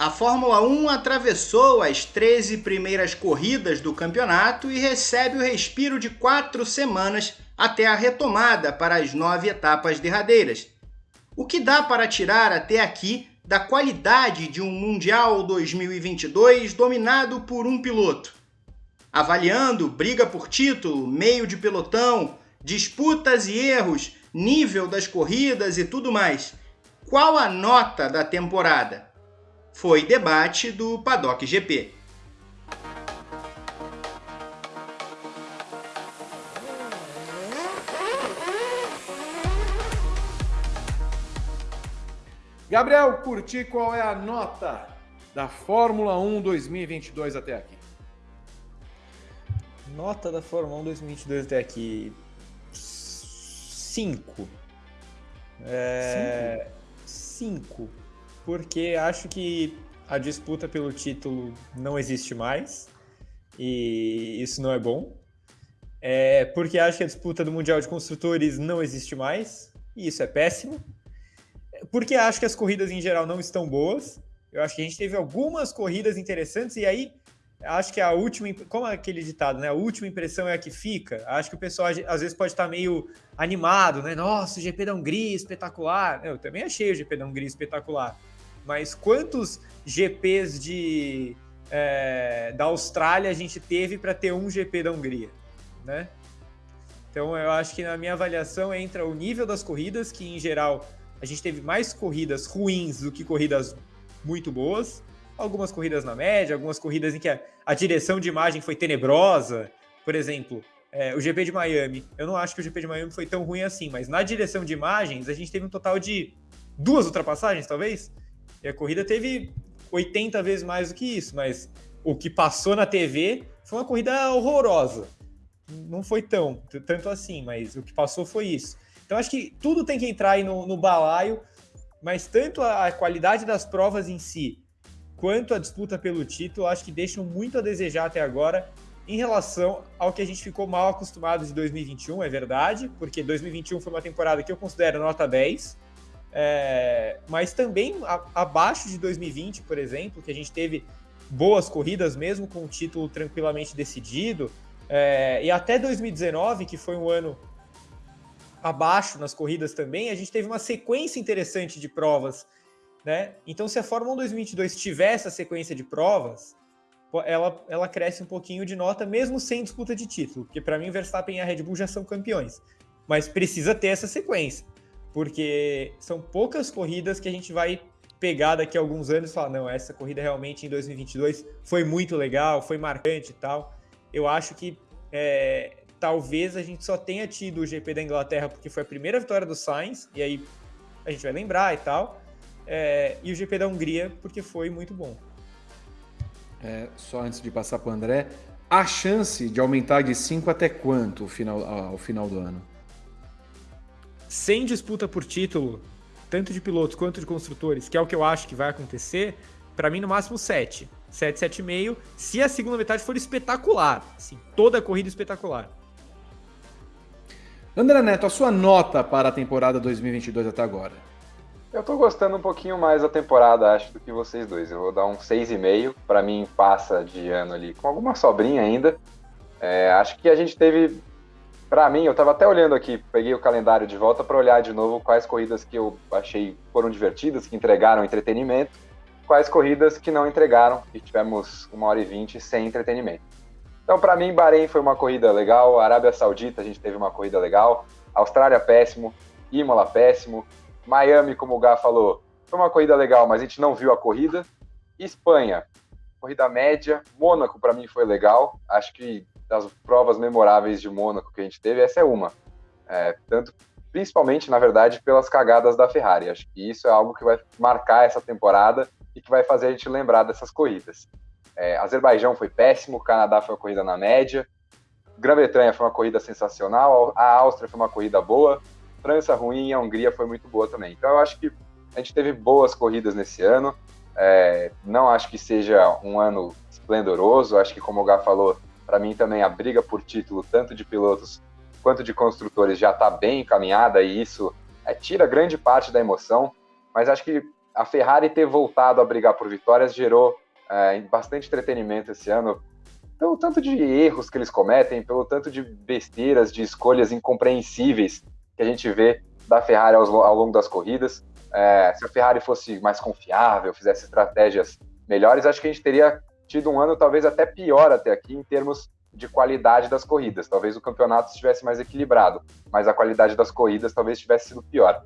A Fórmula 1 atravessou as 13 primeiras corridas do campeonato e recebe o respiro de quatro semanas até a retomada para as nove etapas derradeiras. O que dá para tirar até aqui da qualidade de um Mundial 2022 dominado por um piloto? Avaliando briga por título, meio de pelotão, disputas e erros, nível das corridas e tudo mais. Qual a nota da temporada? Foi debate do Paddock GP. Gabriel, curti qual é a nota da Fórmula 1 2022 até aqui? Nota da Fórmula 1 2022 até aqui. 5. É... 5 porque acho que a disputa pelo título não existe mais e isso não é bom. É porque acho que a disputa do Mundial de Construtores não existe mais e isso é péssimo. Porque acho que as corridas em geral não estão boas. Eu acho que a gente teve algumas corridas interessantes e aí acho que a última, como aquele ditado, né? A última impressão é a que fica. Acho que o pessoal às vezes pode estar meio animado, né? Nossa, o GP da Hungria espetacular. Eu também achei o GP da Hungria espetacular mas quantos GPs de, é, da Austrália a gente teve para ter um GP da Hungria, né? Então eu acho que na minha avaliação entra o nível das corridas, que em geral a gente teve mais corridas ruins do que corridas muito boas. Algumas corridas na média, algumas corridas em que a, a direção de imagem foi tenebrosa. Por exemplo, é, o GP de Miami. Eu não acho que o GP de Miami foi tão ruim assim, mas na direção de imagens a gente teve um total de duas ultrapassagens, talvez. E a corrida teve 80 vezes mais do que isso, mas o que passou na TV foi uma corrida horrorosa. Não foi tão, tanto assim, mas o que passou foi isso. Então acho que tudo tem que entrar aí no, no balaio, mas tanto a, a qualidade das provas em si, quanto a disputa pelo título, acho que deixam muito a desejar até agora em relação ao que a gente ficou mal acostumado de 2021, é verdade, porque 2021 foi uma temporada que eu considero nota 10, é, mas também a, abaixo de 2020, por exemplo, que a gente teve boas corridas, mesmo com o título tranquilamente decidido, é, e até 2019, que foi um ano abaixo nas corridas também, a gente teve uma sequência interessante de provas, né? Então, se a Fórmula 1 2022 tiver essa sequência de provas, ela, ela cresce um pouquinho de nota, mesmo sem disputa de título, porque para mim Verstappen e a Red Bull já são campeões, mas precisa ter essa sequência porque são poucas corridas que a gente vai pegar daqui a alguns anos e falar, não, essa corrida realmente em 2022 foi muito legal, foi marcante e tal. Eu acho que é, talvez a gente só tenha tido o GP da Inglaterra porque foi a primeira vitória do Sainz, e aí a gente vai lembrar e tal, é, e o GP da Hungria porque foi muito bom. É, só antes de passar para o André, a chance de aumentar de 5 até quanto ao final, ao final do ano? Sem disputa por título, tanto de pilotos quanto de construtores, que é o que eu acho que vai acontecer, para mim no máximo 7. 7, 7,5, se a segunda metade for espetacular, assim, toda a corrida espetacular. André Neto, a sua nota para a temporada 2022 até agora? Eu tô gostando um pouquinho mais da temporada, acho, do que vocês dois. Eu vou dar um 6,5. Para mim, passa de ano ali com alguma sobrinha ainda. É, acho que a gente teve para mim, eu estava até olhando aqui, peguei o calendário de volta para olhar de novo quais corridas que eu achei foram divertidas, que entregaram entretenimento, quais corridas que não entregaram, e tivemos uma hora e vinte sem entretenimento. Então, para mim, Bahrein foi uma corrida legal, Arábia Saudita a gente teve uma corrida legal, Austrália péssimo, Imola péssimo, Miami, como o Gá falou, foi uma corrida legal, mas a gente não viu a corrida. Espanha, corrida média, Mônaco para mim foi legal, acho que das provas memoráveis de Mônaco que a gente teve, essa é uma. É, tanto, principalmente, na verdade, pelas cagadas da Ferrari. Acho que isso é algo que vai marcar essa temporada e que vai fazer a gente lembrar dessas corridas. É, Azerbaijão foi péssimo, Canadá foi uma corrida na média, Grã-Bretanha foi uma corrida sensacional, a Áustria foi uma corrida boa, França ruim e a Hungria foi muito boa também. Então eu acho que a gente teve boas corridas nesse ano. É, não acho que seja um ano esplendoroso, acho que como o Gá falou, para mim também a briga por título, tanto de pilotos quanto de construtores, já está bem encaminhada e isso é, tira grande parte da emoção. Mas acho que a Ferrari ter voltado a brigar por vitórias gerou é, bastante entretenimento esse ano, pelo tanto de erros que eles cometem, pelo tanto de besteiras, de escolhas incompreensíveis que a gente vê da Ferrari ao, ao longo das corridas. É, se a Ferrari fosse mais confiável, fizesse estratégias melhores, acho que a gente teria tido um ano talvez até pior até aqui em termos de qualidade das corridas. Talvez o campeonato estivesse mais equilibrado, mas a qualidade das corridas talvez tivesse sido pior.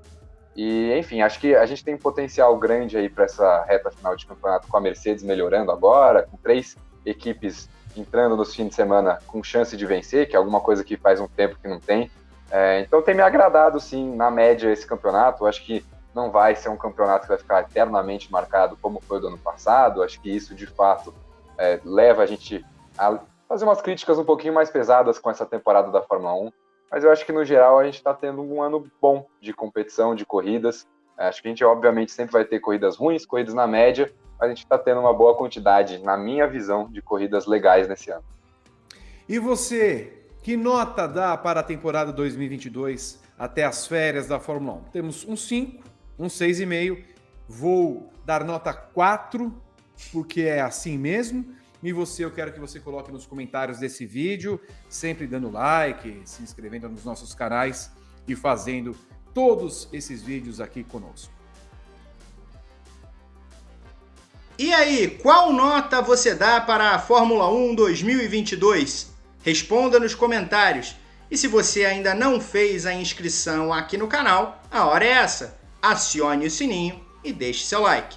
E, enfim, acho que a gente tem um potencial grande aí para essa reta final de campeonato com a Mercedes melhorando agora, com três equipes entrando nos fins de semana com chance de vencer, que é alguma coisa que faz um tempo que não tem. É, então tem me agradado, sim, na média, esse campeonato. Acho que não vai ser um campeonato que vai ficar eternamente marcado como foi do ano passado. Acho que isso, de fato, é, leva a gente a fazer umas críticas um pouquinho mais pesadas com essa temporada da Fórmula 1. Mas eu acho que, no geral, a gente está tendo um ano bom de competição, de corridas. É, acho que a gente, obviamente, sempre vai ter corridas ruins, corridas na média, mas a gente está tendo uma boa quantidade, na minha visão, de corridas legais nesse ano. E você, que nota dá para a temporada 2022 até as férias da Fórmula 1? Temos um 5, um 6,5. Vou dar nota 4, porque é assim mesmo. E você, eu quero que você coloque nos comentários desse vídeo, sempre dando like, se inscrevendo nos nossos canais e fazendo todos esses vídeos aqui conosco. E aí, qual nota você dá para a Fórmula 1 2022? Responda nos comentários. E se você ainda não fez a inscrição aqui no canal, a hora é essa. Acione o sininho e deixe seu like.